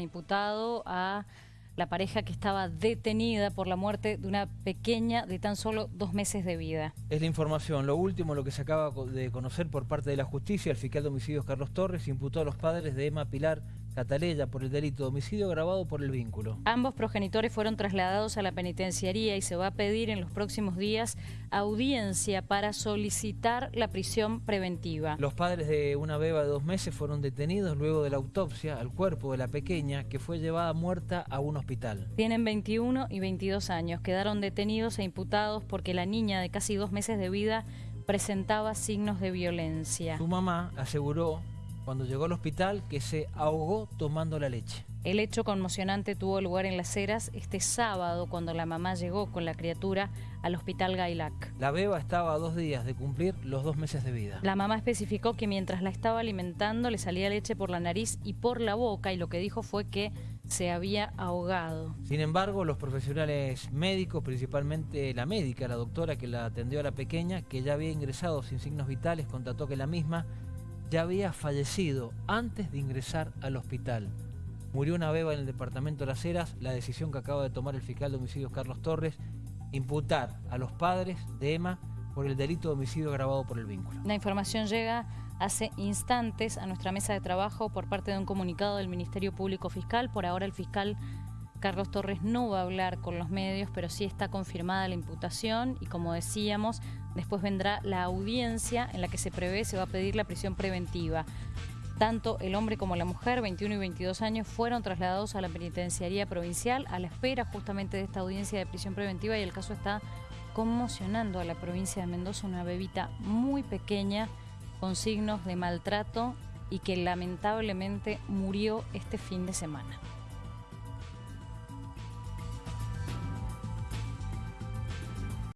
imputado a la pareja que estaba detenida por la muerte de una pequeña de tan solo dos meses de vida. Es la información. Lo último, lo que se acaba de conocer por parte de la justicia, el fiscal de homicidios Carlos Torres imputó a los padres de Emma Pilar Cataleya por el delito de homicidio grabado por el vínculo. Ambos progenitores fueron trasladados a la penitenciaría y se va a pedir en los próximos días audiencia para solicitar la prisión preventiva. Los padres de una beba de dos meses fueron detenidos luego de la autopsia al cuerpo de la pequeña que fue llevada muerta a un hospital. Tienen 21 y 22 años. Quedaron detenidos e imputados porque la niña de casi dos meses de vida presentaba signos de violencia. Su mamá aseguró cuando llegó al hospital que se ahogó tomando la leche. El hecho conmocionante tuvo lugar en Las Heras este sábado cuando la mamá llegó con la criatura al hospital Gailac. La beba estaba a dos días de cumplir los dos meses de vida. La mamá especificó que mientras la estaba alimentando le salía leche por la nariz y por la boca y lo que dijo fue que se había ahogado. Sin embargo, los profesionales médicos, principalmente la médica, la doctora que la atendió a la pequeña, que ya había ingresado sin signos vitales, constató que la misma ya había fallecido antes de ingresar al hospital. Murió una beba en el departamento de Las Heras, la decisión que acaba de tomar el fiscal de homicidios Carlos Torres, imputar a los padres de Emma por el delito de homicidio agravado por el vínculo. La información llega hace instantes a nuestra mesa de trabajo por parte de un comunicado del Ministerio Público Fiscal. Por ahora el fiscal Carlos Torres no va a hablar con los medios, pero sí está confirmada la imputación y como decíamos, después vendrá la audiencia en la que se prevé, se va a pedir la prisión preventiva. Tanto el hombre como la mujer, 21 y 22 años, fueron trasladados a la penitenciaría provincial a la espera justamente de esta audiencia de prisión preventiva y el caso está conmocionando a la provincia de Mendoza, una bebita muy pequeña con signos de maltrato y que lamentablemente murió este fin de semana.